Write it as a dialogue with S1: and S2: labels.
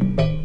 S1: you